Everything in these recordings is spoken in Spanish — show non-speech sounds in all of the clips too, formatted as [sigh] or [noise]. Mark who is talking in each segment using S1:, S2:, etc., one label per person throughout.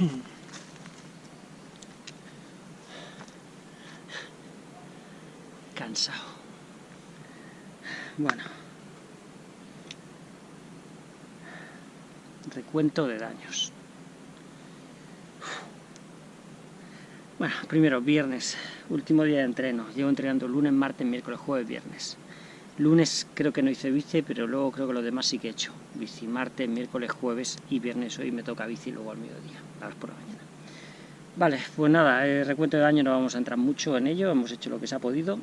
S1: [clears throat] Cansado. Bueno. Recuento de daños. Bueno, primero, viernes, último día de entreno. Llevo entrenando lunes, martes, miércoles, jueves, viernes. Lunes creo que no hice bici, pero luego creo que los demás sí que he hecho. Bici martes, miércoles, jueves y viernes hoy me toca bici luego al mediodía, a las por la mañana. Vale, pues nada, el recuento de daño no vamos a entrar mucho en ello, hemos hecho lo que se ha podido.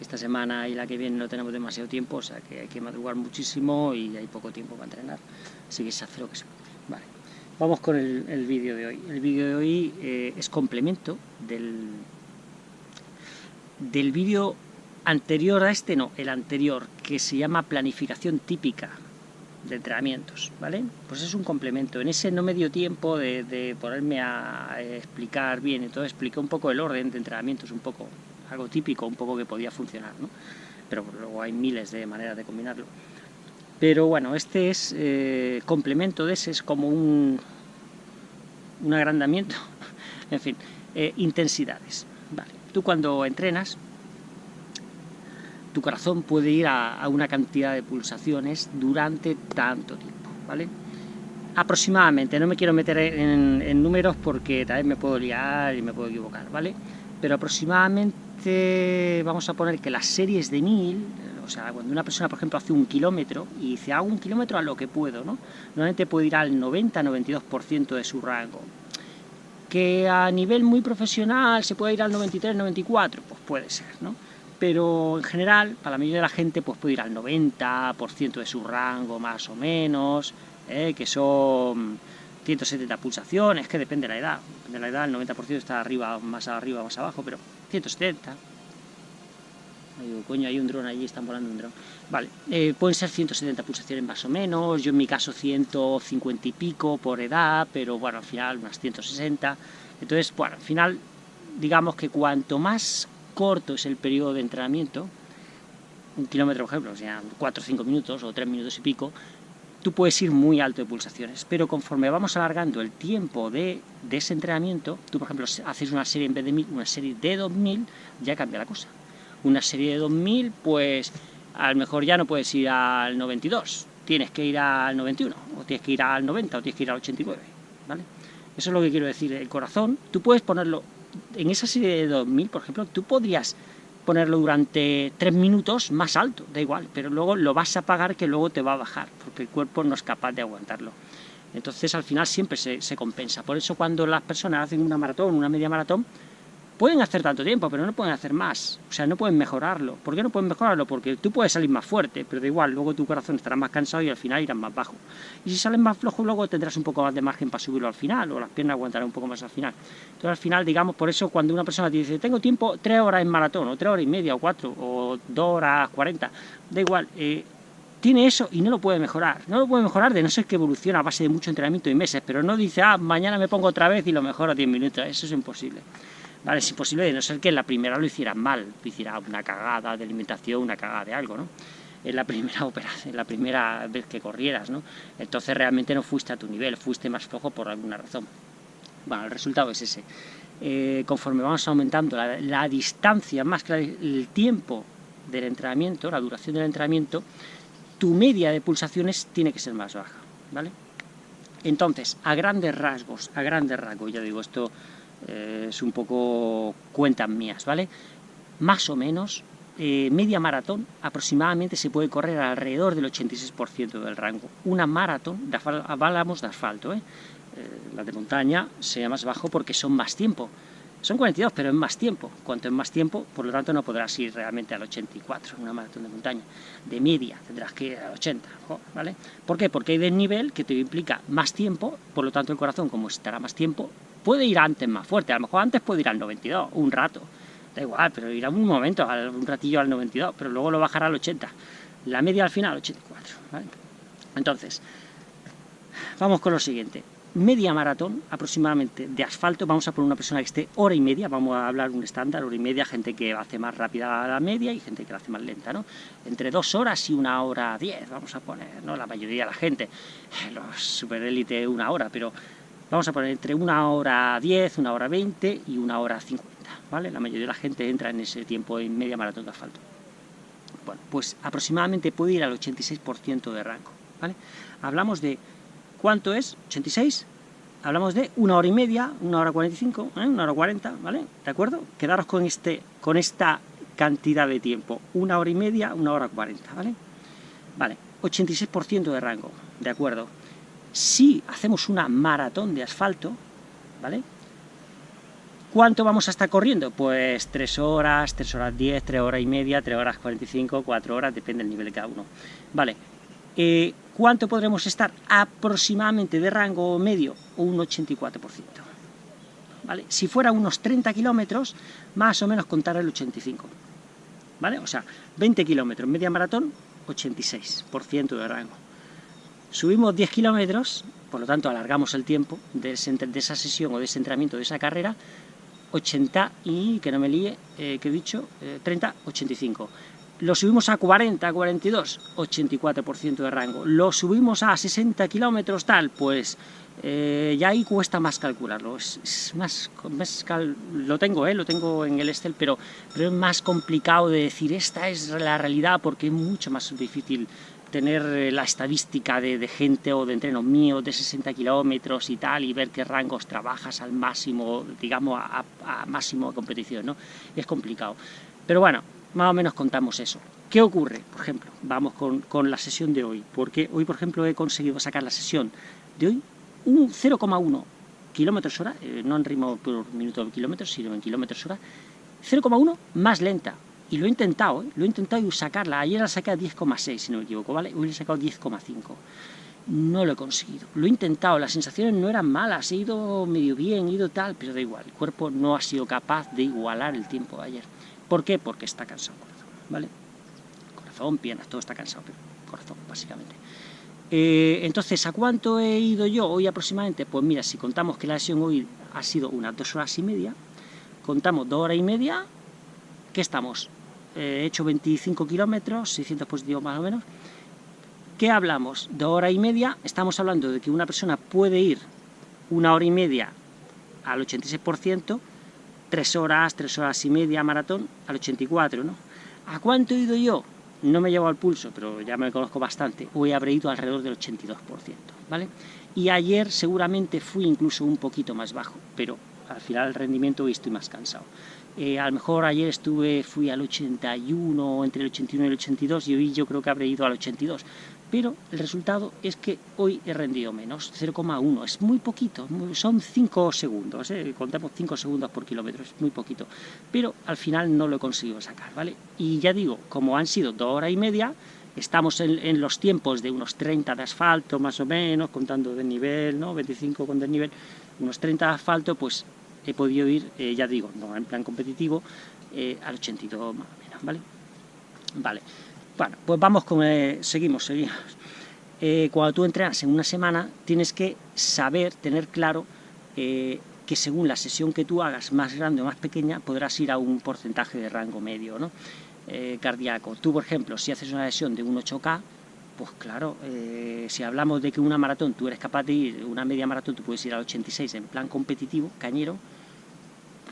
S1: Esta semana y la que viene no tenemos demasiado tiempo, o sea que hay que madrugar muchísimo y hay poco tiempo para entrenar, así que se hace lo que se puede. Vale. Vamos con el, vídeo de hoy. El vídeo de hoy eh, es complemento del, del vídeo anterior a este, no, el anterior, que se llama planificación típica de entrenamientos, ¿vale? Pues es un complemento. En ese no me dio tiempo de, ponerme a explicar bien, entonces expliqué un poco el orden de entrenamientos, un poco, algo típico, un poco que podía funcionar, ¿no? Pero luego hay miles de maneras de combinarlo. Pero bueno, este es eh, complemento de ese, es como un, un agrandamiento, [laughs] en fin, eh, intensidades. Vale. Tú cuando entrenas, tu corazón puede ir a, una cantidad de pulsaciones durante tanto tiempo, ¿vale? Aproximadamente, no me quiero meter en, números porque tal vez me puedo liar y me puedo equivocar, ¿vale? Pero aproximadamente vamos a poner que las series de 1000 o sea, cuando una persona, por ejemplo, hace un kilómetro y dice, hago un kilómetro a lo que puedo, ¿no? Normalmente puede ir al 90-92% de su rango. Que a nivel muy profesional se puede ir al 93-94%, pues puede ser, ¿no? Pero en general, para la mayoría de la gente, pues puede ir al 90% de su rango, más o menos, ¿eh? que son 170 pulsaciones, que depende de la edad. De la edad, el 90% está arriba, más arriba, más abajo, pero 170, Digo, coño, hay un dron allí, están volando un dron. Vale, eh, pueden ser 170 pulsaciones más o menos, yo en mi caso 150 y pico por edad, pero bueno, al final unas 160. Entonces, bueno, al final, digamos que cuanto más corto es el periodo de entrenamiento, un kilómetro, por ejemplo, o sea, 4 o 5 minutos o 3 minutos y pico, tú puedes ir muy alto de pulsaciones, pero conforme vamos alargando el tiempo de, de ese entrenamiento, tú, por ejemplo, haces una serie en vez de 1000, una serie de 2000, ya cambia la cosa una serie de 2000, pues a lo mejor ya no puedes ir al 92, tienes que ir al 91, o tienes que ir al 90, o tienes que ir al 89, ¿vale? Eso es lo que quiero decir, el corazón, tú puedes ponerlo, en esa serie de 2000, por ejemplo, tú podrías ponerlo durante 3 minutos más alto, da igual, pero luego lo vas a pagar que luego te va a bajar, porque el cuerpo no es capaz de aguantarlo. Entonces al final siempre se, se compensa, por eso cuando las personas hacen una maratón, una media maratón, Pueden hacer tanto tiempo, pero no pueden hacer más. O sea, no pueden mejorarlo. ¿Por qué no pueden mejorarlo? Porque tú puedes salir más fuerte, pero da igual, luego tu corazón estará más cansado y al final irás más bajo. Y si sales más flojo, luego tendrás un poco más de margen para subirlo al final, o las piernas aguantarán un poco más al final. Entonces, al final, digamos, por eso cuando una persona te dice, tengo tiempo tres horas en maratón, o tres horas y media, o cuatro, o dos horas cuarenta, da igual, eh, tiene eso y no lo puede mejorar. No lo puede mejorar de no ser que evoluciona a base de mucho entrenamiento y meses, pero no dice, ah, mañana me pongo otra vez y lo mejoro a 10 minutos. Eso es imposible. ¿Vale? Es imposible de no ser que en la primera lo hicieran mal, hiciera una cagada de alimentación, una cagada de algo, ¿no? En la primera [laughs] operación, en la primera vez que corrieras, ¿no? Entonces realmente no fuiste a tu nivel, fuiste más flojo por alguna razón. Bueno, el resultado es ese. Eh, conforme vamos aumentando la, distancia, más que el tiempo del entrenamiento, la duración del entrenamiento, tu media de pulsaciones tiene que ser más baja, ¿vale? Entonces, a grandes rasgos, a grandes rasgos, ya digo, esto eh, es un poco cuentas mías, ¿vale? Más o menos, eh, media maratón aproximadamente se puede correr alrededor del 86% del rango. Una maratón, de hablamos de asfalto, ¿eh? la de montaña sea más bajo porque son más tiempo. Son 42, pero es más tiempo. Cuanto es más tiempo, por lo tanto no podrás ir realmente al 84, una maratón de montaña. De media tendrás que ir al 80, ¿vale? ¿Por qué? Porque hay desnivel que te implica más tiempo, por lo tanto el corazón, como estará más tiempo, puede ir antes más fuerte, a lo mejor antes puede ir al 92, un rato, da igual, pero irá un momento, un ratillo al 92, pero luego lo bajará al 80, la media al final 84, ¿vale? Entonces, vamos con lo siguiente, media maratón aproximadamente de asfalto, vamos a poner una persona que esté hora y media, vamos a hablar un estándar, hora y media, gente que hace más rápida la media y gente que la hace más lenta, ¿no? Entre dos horas y una hora diez, vamos a poner, ¿no? La mayoría de la gente, los superélite una hora, pero Vamos a poner entre una hora 10, una hora 20 y una hora 50, ¿vale? La mayoría de la gente entra en ese tiempo en media maratón de asfalto. Bueno, pues aproximadamente puede ir al 86% de rango, ¿vale? Hablamos de, ¿cuánto es? 86, hablamos de una hora y media, una hora 45, ¿eh? una hora 40, ¿vale? ¿De acuerdo? Quedaros con, este, con esta cantidad de tiempo, una hora y media, una hora 40, ¿vale? Vale, 86% de rango, ¿de acuerdo? Si hacemos una maratón de asfalto, ¿vale? ¿Cuánto vamos a estar corriendo? Pues 3 horas, 3 horas 10, 3 horas y media, 3 horas 45, 4 horas, depende del nivel de cada uno. Vale, eh, ¿cuánto podremos estar? Aproximadamente de rango medio, un 84%. ¿Vale? Si fuera unos 30 kilómetros, más o menos contar el 85%. ¿Vale? O sea, 20 kilómetros, media maratón, 86% de rango. Subimos 10 kilómetros, por lo tanto alargamos el tiempo de, esa sesión o de ese entrenamiento, de esa carrera, 80 y, que no me líe, eh, que he dicho, 30, eh, 85. Lo subimos a 40, 42, 84% de rango. Lo subimos a 60 kilómetros tal, pues eh, ya ahí cuesta más calcularlo. Es, más, lo tengo, lo tengo en el Excel, pero, pero es más complicado de decir esta es la realidad porque es mucho más difícil tener eh, la estadística de, gente o de entreno mío de 60 kilómetros y tal, y ver qué rangos trabajas al máximo, digamos, a, máximo de competición, ¿no? Es complicado. Pero bueno, más o menos contamos eso. ¿Qué ocurre? Por ejemplo, vamos con, la sesión de hoy, porque hoy, por ejemplo, he conseguido sacar la sesión de hoy un 0,1 kilómetros hora, eh, no en ritmo por minuto de kilómetros, sino en kilómetros hora, 0,1 más lenta, y lo he intentado, ¿eh? lo he intentado sacarla. Ayer la saqué a 10,6, si no me equivoco, ¿vale? Hoy he sacado 10,5. No lo he conseguido. Lo he intentado, las sensaciones no eran malas, he ido medio bien, he ido tal, pero da igual. El cuerpo no ha sido capaz de igualar el tiempo de ayer. ¿Por qué? Porque está cansado el corazón, ¿vale? Corazón, piernas, todo está cansado, pero corazón, básicamente. Eh, entonces, ¿a cuánto he ido yo hoy aproximadamente? Pues mira, si contamos que la sesión hoy ha sido unas dos horas y media, contamos dos horas y media, ¿qué estamos? He hecho 25 kilómetros, 600 positivos más o menos. ¿Qué hablamos? De hora y media, estamos hablando de que una persona puede ir una hora y media al 86%, tres horas, tres horas y media maratón al 84%, ¿no? ¿A cuánto he ido yo? No me llevo al pulso, pero ya me conozco bastante. Hoy habré ido alrededor del 82%, ¿vale? Y ayer seguramente fui incluso un poquito más bajo, pero al final el rendimiento hoy estoy más cansado. Eh, a lo mejor ayer estuve, fui al 81, entre el 81 y el 82, y hoy yo creo que habré ido al 82. Pero el resultado es que hoy he rendido menos, 0,1, es muy poquito, son 5 segundos, ¿eh? contamos 5 segundos por kilómetro, es muy poquito. Pero al final no lo he conseguido sacar, ¿vale? Y ya digo, como han sido 2 horas y media, estamos en, en, los tiempos de unos 30 de asfalto, más o menos, contando de nivel, ¿no? 25 con desnivel, unos 30 de asfalto, pues he podido ir, eh, ya digo, no en plan competitivo, eh, al 82 más o menos, ¿vale? Vale, bueno, pues vamos con, eh, seguimos, seguimos. cuando tú entrenas en una semana, tienes que saber, tener claro que según la sesión que tú hagas, más grande o más pequeña, podrás ir a un porcentaje de rango medio, ¿no? cardíaco. Tú, por ejemplo, si haces una sesión de un 8K, pues claro, eh, si hablamos de que una maratón tú eres capaz de ir, una media maratón tú puedes ir al 86 en plan competitivo, cañero,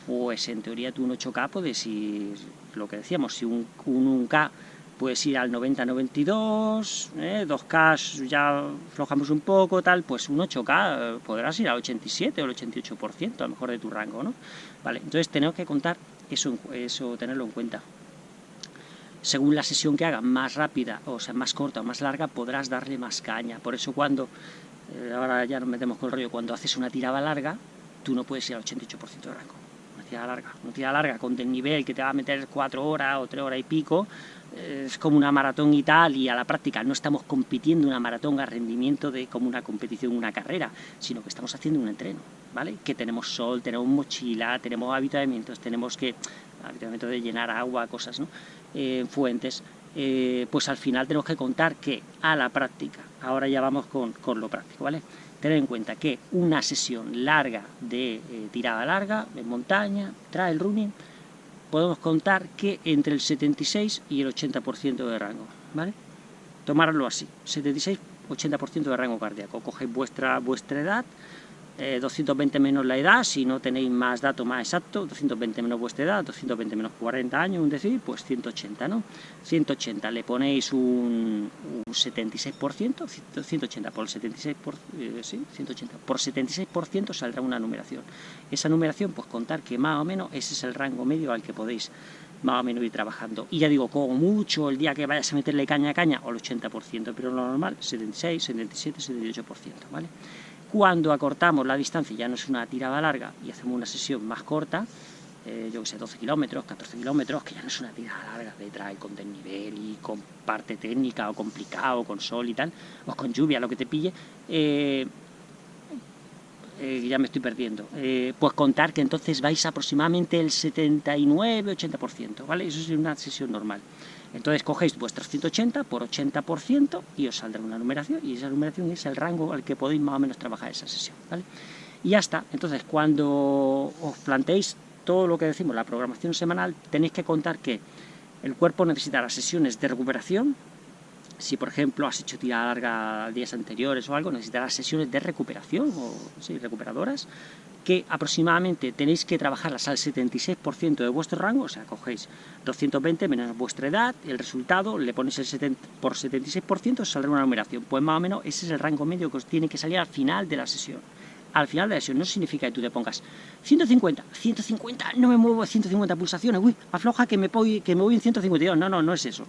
S1: pues en teoría tú un 8K puedes ir, lo que decíamos, si un, un, k puedes ir al 90-92, eh, 2K ya flojamos un poco, tal, pues un 8K eh, podrás ir al 87 o al 88% a lo mejor de tu rango, ¿no? Vale, entonces tenemos que contar eso, eso tenerlo en cuenta según la sesión que haga, más rápida, o sea, más corta o más larga, podrás darle más caña. Por eso cuando, eh, ahora ya nos metemos con el rollo, cuando haces una tirada larga, tú no puedes ir al 88% de rango. Una tirada larga, una tirada larga con el nivel que te va a meter 4 horas o 3 horas y pico, eh, es como una maratón y tal, y a la práctica no estamos compitiendo una maratón a rendimiento de como una competición, una carrera, sino que estamos haciendo un entreno, ¿vale? Que tenemos sol, tenemos mochila, tenemos habitamientos, tenemos que, habitamiento de llenar agua, cosas, ¿no? Eh, fuentes, eh, pues al final tenemos que contar que a la práctica, ahora ya vamos con, lo práctico, ¿vale? Tener en cuenta que una sesión larga de eh, tirada larga, en montaña, trail running, podemos contar que entre el 76 y el 80% de rango, ¿vale? Tomarlo así, 76-80% de rango cardíaco. Cogéis vuestra, vuestra edad, 220 eh, menos la edad, si no tenéis más datos más exactos, 220 menos vuestra edad, 220 menos 40 años, un decir, pues 180, ¿no? 180, le ponéis un, 76%, 180 por 76%, por, eh, sí, 180, por 76% saldrá una numeración. Esa numeración, pues contar que más o menos ese es el rango medio al que podéis más o menos ir trabajando. Y ya digo, como mucho, el día que vayas a meterle caña a caña, o el 80%, pero lo normal, 76, 77, 78%, ¿vale? Cuando acortamos la distancia, ya no es una tirada larga, y hacemos una sesión más corta, eh, yo que sé, 12 kilómetros, 14 kilómetros, que ya no es una tirada larga de trae con desnivel y con parte técnica o complicado, con sol y tal, o con lluvia, lo que te pille, eh, eh, ya me estoy perdiendo, pues contar que entonces vais aproximadamente el 79-80%, ¿vale? Eso es una sesión normal. Entonces cogéis vuestros 180 por 80% y os saldrá una numeración, y esa numeración es el rango al que podéis más o menos trabajar esa sesión, ¿vale? Y ya está. Entonces, cuando os planteéis todo lo que decimos, la programación semanal, tenéis que contar que el cuerpo necesitará sesiones de recuperación, si por ejemplo has hecho tirada larga días anteriores o algo, necesitarás sesiones de recuperación, o sí, recuperadoras, que aproximadamente tenéis que trabajarlas al 76% de vuestro rango, o sea, cogéis 220 menos vuestra edad, el resultado, le ponéis el 70, por 76%, os saldrá una numeración. Pues más o menos ese es el rango medio que os tiene que salir al final de la sesión. Al final de la sesión no significa que tú te pongas 150, 150, no me muevo a 150 pulsaciones, uy, afloja que me, voy, que me voy en 152. No, no, no es eso.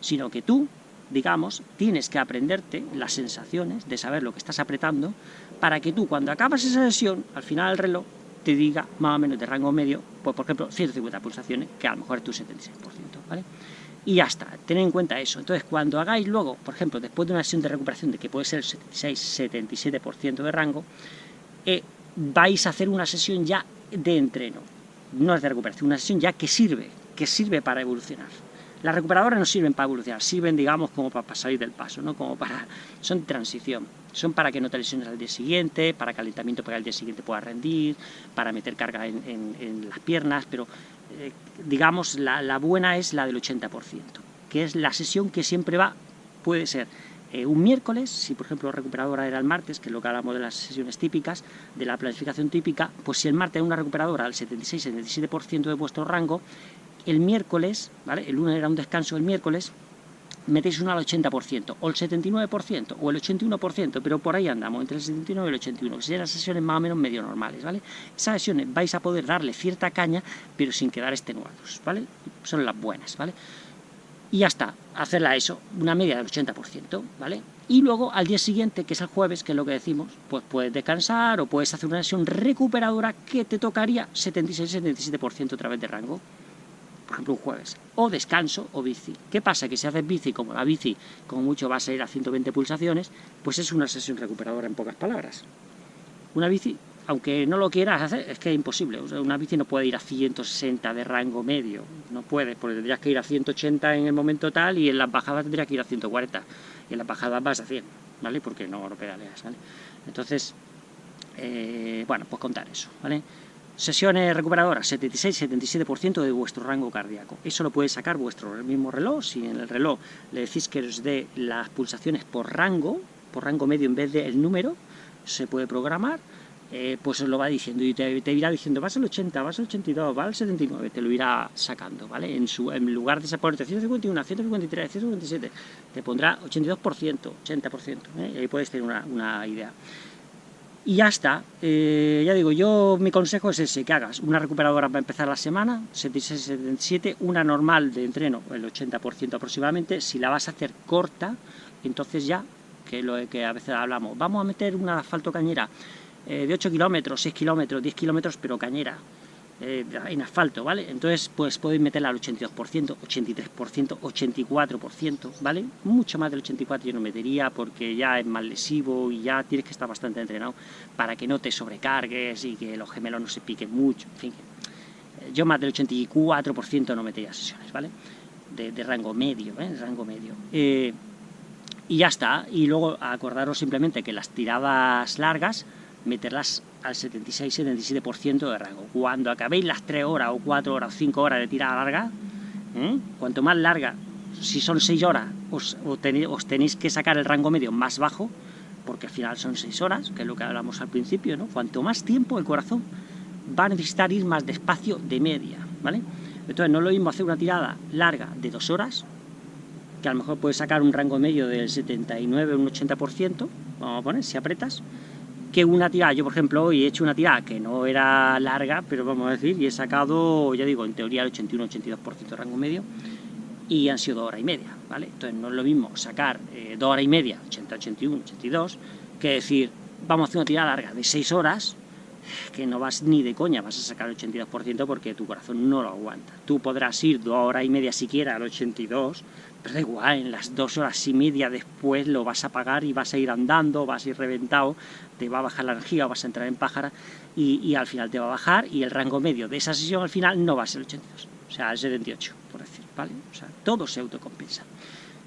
S1: Sino que tú digamos, tienes que aprenderte las sensaciones de saber lo que estás apretando para que tú, cuando acabas esa sesión, al final del reloj, te diga más o menos de rango medio, pues por ejemplo, 150 pulsaciones, que a lo mejor es tu 76%, ¿vale? Y ya está, tened en cuenta eso. Entonces, cuando hagáis luego, por ejemplo, después de una sesión de recuperación de que puede ser el 76-77% de rango, eh, vais a hacer una sesión ya de entreno, no es de recuperación, una sesión ya que sirve, que sirve para evolucionar. Las recuperadoras no sirven para evolucionar, sirven, digamos, como para salir del paso, ¿no? Como para... son transición, son para que no te lesiones al día siguiente, para calentamiento para que al día siguiente puedas rendir, para meter carga en, las piernas, pero, eh, digamos, la, buena es la del 80%, que es la sesión que siempre va, puede ser eh, un miércoles, si por ejemplo la recuperadora era el martes, que es lo que hablamos de las sesiones típicas, de la planificación típica, pues si el martes es una recuperadora al 76-77% de vuestro rango, el miércoles, ¿vale? el lunes era un descanso, el miércoles metéis uno al 80%, o el 79%, o el 81%, pero por ahí andamos, entre el 79 y el 81, que serían sesiones más o menos medio normales, ¿vale? Esas sesiones vais a poder darle cierta caña, pero sin quedar extenuados, ¿vale? Son las buenas, ¿vale? Y ya está, hacerla eso, una media del 80%, ¿vale? Y luego al día siguiente, que es el jueves, que es lo que decimos, pues puedes descansar o puedes hacer una sesión recuperadora que te tocaría 76-77% otra vez de rango por ejemplo un jueves, o descanso o bici. ¿Qué pasa? Que si haces bici, como la bici como mucho va a ir a 120 pulsaciones, pues es una sesión recuperadora en pocas palabras. Una bici, aunque no lo quieras hacer, es que es imposible. una bici no puede ir a 160 de rango medio, no puede, porque tendrías que ir a 180 en el momento tal y en las bajadas tendrías que ir a 140. Y en las bajadas vas a 100, ¿vale? Porque no, no pedaleas, ¿vale? Entonces, eh, bueno, pues contar eso, ¿vale? Sesiones recuperadoras, 76-77% de vuestro rango cardíaco. Eso lo puede sacar vuestro mismo reloj. Si en el reloj le decís que os dé las pulsaciones por rango, por rango medio en vez del número, se puede programar, eh, pues os lo va diciendo y te, irá diciendo, vas al 80, vas al 82, vas al 79, te lo irá sacando, ¿vale? En, su, en lugar de ponerte 151, 153, 157, te pondrá 82%, 80%, ¿eh? y ahí puedes tener una, una idea. Y ya está, eh, ya digo, yo mi consejo es ese, que hagas una recuperadora para empezar la semana, 76-77, una normal de entreno, el 80% aproximadamente, si la vas a hacer corta, entonces ya, que lo que a veces hablamos, vamos a meter una asfalto cañera eh, de 8 kilómetros, 6 kilómetros, 10 kilómetros, pero cañera, eh, en asfalto, ¿vale? Entonces, pues podéis meterla al 82%, 83%, 84%, ¿vale? Mucho más del 84% yo no metería porque ya es más lesivo y ya tienes que estar bastante entrenado para que no te sobrecargues y que los gemelos no se piquen mucho, en fin. Eh, yo más del 84% no metería sesiones, ¿vale? De, rango medio, ¿eh? De rango medio. Eh, y ya está, y luego acordaros simplemente que las tiradas largas, meterlas al 76-77% de rango. Cuando acabéis las 3 horas o 4 horas o 5 horas de tirada larga, ¿eh? cuanto más larga, si son 6 horas, os, tenéis, que sacar el rango medio más bajo, porque al final son 6 horas, que es lo que hablamos al principio, ¿no? Cuanto más tiempo el corazón va a necesitar ir más despacio de media, ¿vale? Entonces no es lo mismo hacer una tirada larga de 2 horas, que a lo mejor puedes sacar un rango medio del 79, un 80%, vamos a poner, si apretas, que una tirada, yo por ejemplo hoy he hecho una tirada que no era larga, pero vamos a decir, y he sacado, ya digo, en teoría el 81-82% de rango medio, y han sido dos horas y media, ¿vale? Entonces no es lo mismo sacar eh, dos horas y media, 80, 81, 82, que decir, vamos a hacer una tirada larga de 6 horas, que no vas ni de coña, vas a sacar el 82% porque tu corazón no lo aguanta. Tú podrás ir dos horas y media siquiera al 82, da igual, en las dos horas y media después lo vas a pagar y vas a ir andando, vas a ir reventado, te va a bajar la energía, vas a entrar en pájara y, al final te va a bajar y el rango medio de esa sesión al final no va a ser el 82, o sea, el 78, por decir, ¿vale? O sea, todo se autocompensa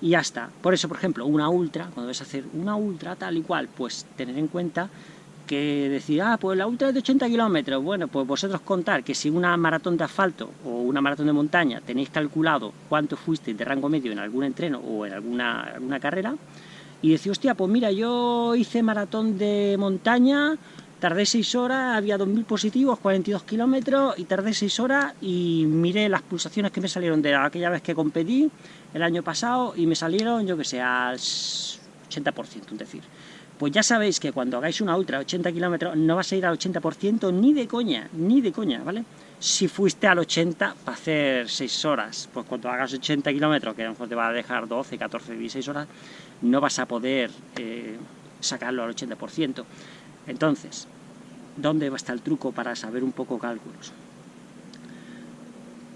S1: y ya está. Por eso, por ejemplo, una ultra, cuando vas a hacer una ultra tal y cual, pues tener en cuenta que decir, ah, pues la ultra es de 80 kilómetros, bueno, pues vosotros contar que si una maratón de asfalto o una maratón de montaña tenéis calculado cuánto fuiste de rango medio en algún entreno o en alguna, alguna carrera, y decir, hostia, pues mira, yo hice maratón de montaña, tardé 6 horas, había 2.000 positivos, 42 kilómetros, y tardé 6 horas y miré las pulsaciones que me salieron de aquella vez que competí, el año pasado, y me salieron, yo que sé, al 80%, es decir, pues ya sabéis que cuando hagáis una ultra a 80 kilómetros no vas a ir al 80% ni de coña, ni de coña, ¿vale? Si fuiste al 80 para hacer 6 horas, pues cuando hagas 80 kilómetros, que a lo mejor te va a dejar 12, 14, 16 horas, no vas a poder eh, sacarlo al 80%. Entonces, ¿dónde va a estar el truco para saber un poco cálculos?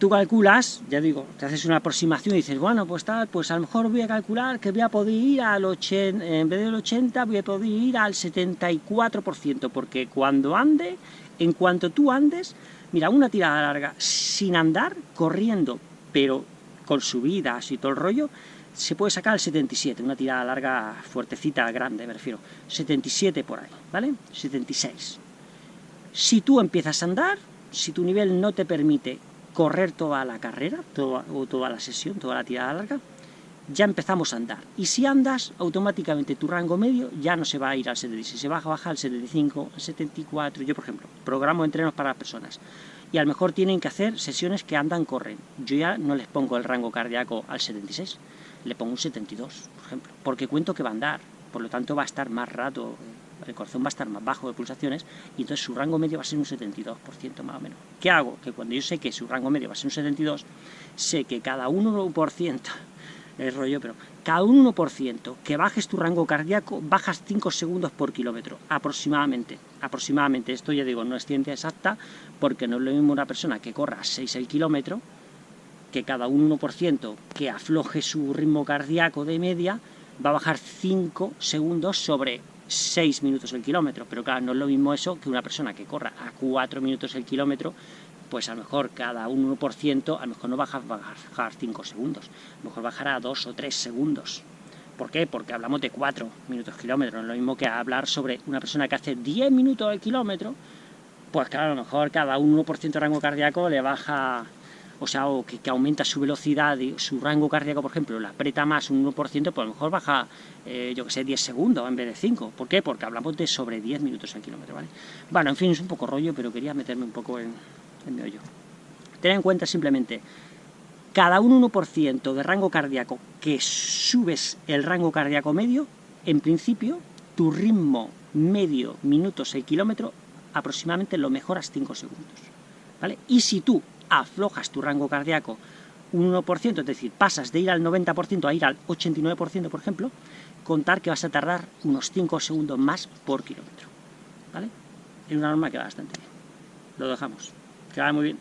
S1: Tú calculas, ya digo, te haces una aproximación y dices, bueno, pues tal, pues a lo mejor voy a calcular que voy a poder ir al 80, en vez del 80, voy a poder ir al 74%, porque cuando ande, en cuanto tú andes, mira, una tirada larga, sin andar, corriendo, pero con subidas y todo el rollo, se puede sacar el 77, una tirada larga, fuertecita, grande, me refiero, 77 por ahí, ¿vale? 76. Si tú empiezas a andar, si tu nivel no te permite correr toda la carrera, toda, o toda la sesión, toda la tirada larga, ya empezamos a andar. Y si andas, automáticamente tu rango medio ya no se va a ir al 76, se va a bajar al 75, al 74. Yo, por ejemplo, programo entrenos para las personas. Y a lo mejor tienen que hacer sesiones que andan, corren. Yo ya no les pongo el rango cardíaco al 76, le pongo un 72, por ejemplo. Porque cuento que va a andar, por lo tanto va a estar más rato el corazón va a estar más bajo de pulsaciones y entonces su rango medio va a ser un 72% más o menos. ¿Qué hago? Que cuando yo sé que su rango medio va a ser un 72, sé que cada 1%, [laughs] es rollo, pero cada 1% que bajes tu rango cardíaco, bajas 5 segundos por kilómetro, aproximadamente. Aproximadamente, esto ya digo, no es ciencia exacta, porque no es lo mismo una persona que corra 6 el kilómetro, que cada 1% que afloje su ritmo cardíaco de media, va a bajar 5 segundos sobre 6 minutos el kilómetro, pero claro, no es lo mismo eso que una persona que corra a 4 minutos el kilómetro, pues a lo mejor cada 1%, a lo mejor no baja, a bajar 5 segundos, a lo mejor bajará 2 o 3 segundos. ¿Por qué? Porque hablamos de 4 minutos kilómetro, no es lo mismo que hablar sobre una persona que hace 10 minutos el kilómetro, pues claro, a lo mejor cada 1% de rango cardíaco le baja o sea, o que, aumenta su velocidad su rango cardíaco, por ejemplo, la aprieta más un 1%, pues a lo mejor baja, eh, yo que sé, 10 segundos en vez de 5. ¿Por qué? Porque hablamos de sobre 10 minutos al kilómetro, ¿vale? Bueno, en fin, es un poco rollo, pero quería meterme un poco en, en meollo. Ten en cuenta simplemente, cada un 1% de rango cardíaco que subes el rango cardíaco medio, en principio, tu ritmo medio minutos el kilómetro, aproximadamente lo mejoras 5 segundos. ¿Vale? Y si tú aflojas tu rango cardíaco un 1%, es decir, pasas de ir al 90% a ir al 89%, por ejemplo, contar que vas a tardar unos 5 segundos más por kilómetro. ¿Vale? Es una norma que va bastante bien. Lo dejamos. Que va muy bien.